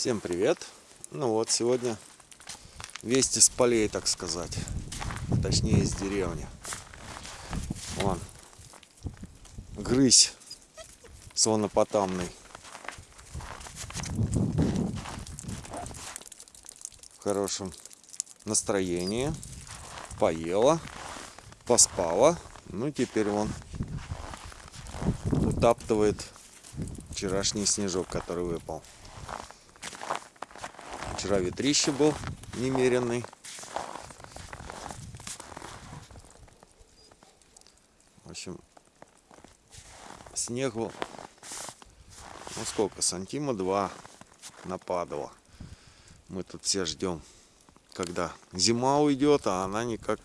Всем привет! Ну вот, сегодня вести с полей, так сказать. Точнее, из деревни. Вон. Грызь слонопотамный. В хорошем настроении. Поела, поспала. Ну, теперь вон утаптывает вчерашний снежок, который выпал. Вчера ветрище был немеренный. В общем, снег был, ну сколько, сантима два нападало. Мы тут все ждем, когда зима уйдет, а она никак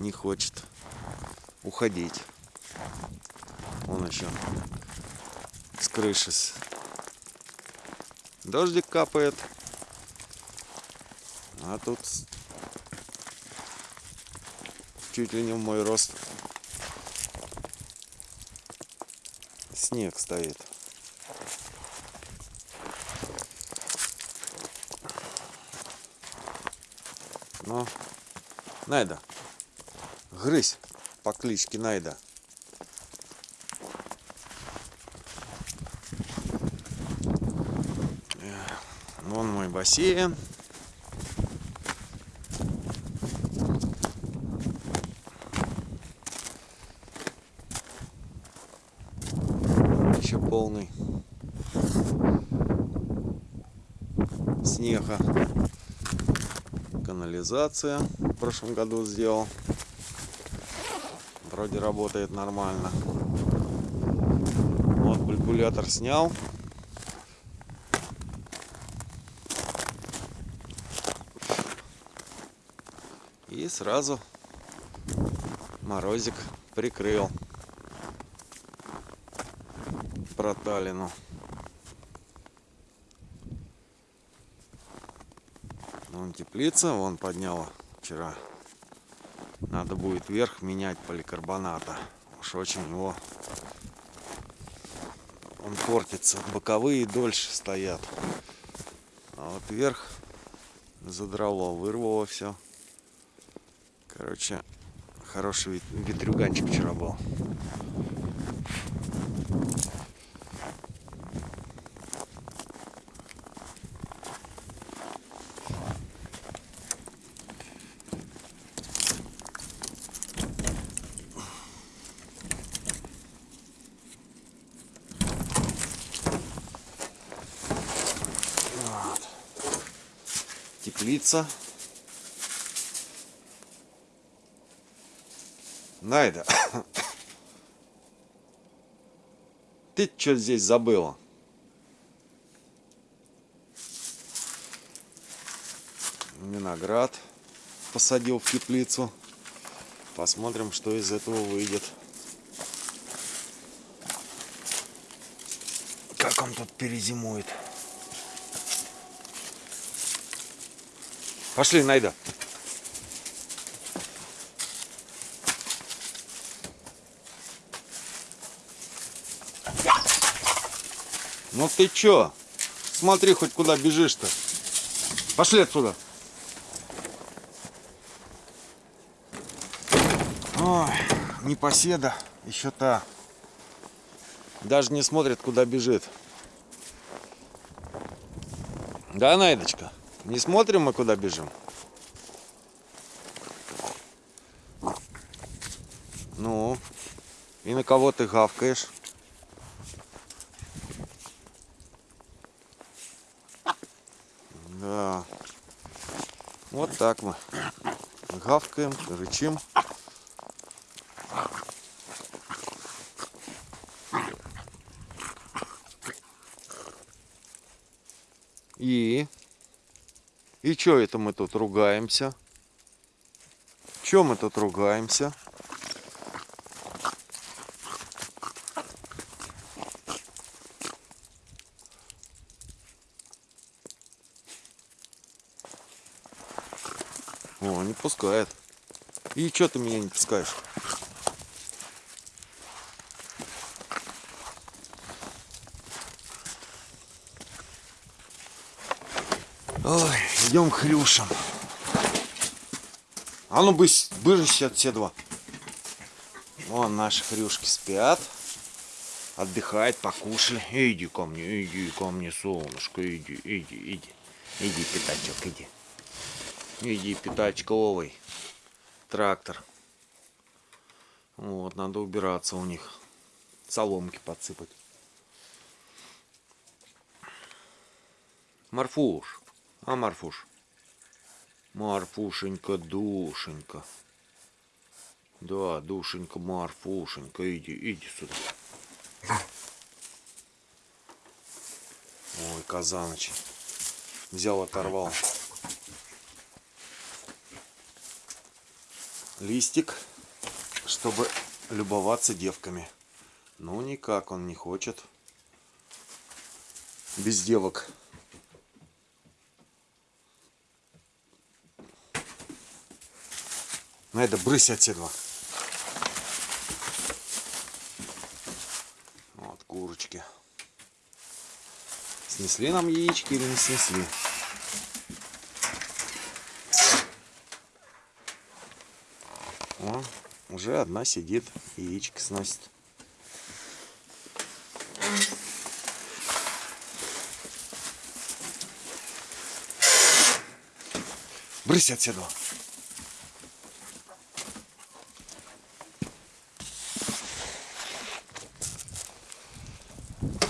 не хочет уходить. Он еще с крыши дождик капает. А тут чуть ли не в мой рост снег стоит. Ну, Найда, грызь по кличке Найда. Вон мой бассейн. Еще полный снега. Канализация в прошлом году сделал. Вроде работает нормально. Вот бульбулятор снял. И сразу морозик прикрыл проталину. Вон теплица, вон подняла вчера. Надо будет вверх менять поликарбоната. Уж очень его он портится. Боковые дольше стоят. А вот вверх задрало, вырвало все. Короче, хороший ветрюганчик вчера был. Теплица. Найда, ты что здесь забыла? Виноград посадил в теплицу. Посмотрим, что из этого выйдет. Как он тут перезимует. Пошли, Найда. Ну ты чё? Смотри, хоть куда бежишь-то. Пошли отсюда. Ой, непоседа, еще та. Даже не смотрит, куда бежит. Да, Найдочка? Не смотрим мы, куда бежим? Ну, и на кого ты гавкаешь? Да. Вот так мы гавкаем, рычим. И? И что это мы тут ругаемся? Чем мы тут ругаемся? О, не пускает. И что ты меня не пускаешь? Ой, идем к хрюшам. А ну быс, быжись от все два. Вон наши хрюшки спят. Отдыхает, покушали. Иди ко мне, иди ко мне, солнышко, иди, иди, иди. Иди, пятачок, иди. Иди, пятачковый. Трактор. Вот, надо убираться у них. Соломки подсыпать. Марфуш. А, Марфуш? Марфушенька, душенька. Да, душенька, Марфушенька, иди, иди сюда. Ой, казаныч. Взял, оторвал. Листик, чтобы любоваться девками. Ну, никак он не хочет. Без девок. Надо брысь отсюда. Вот курочки. Снесли нам яички или не снесли? О, уже одна сидит, яички сносит. Брысь отсюда.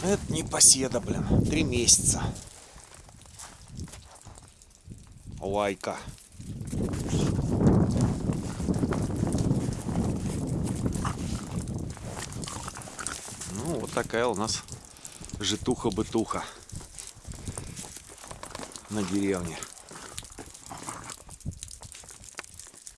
Это не поседа, блин. Три месяца. Лайка. Ну, вот такая у нас житуха-бытуха на деревне.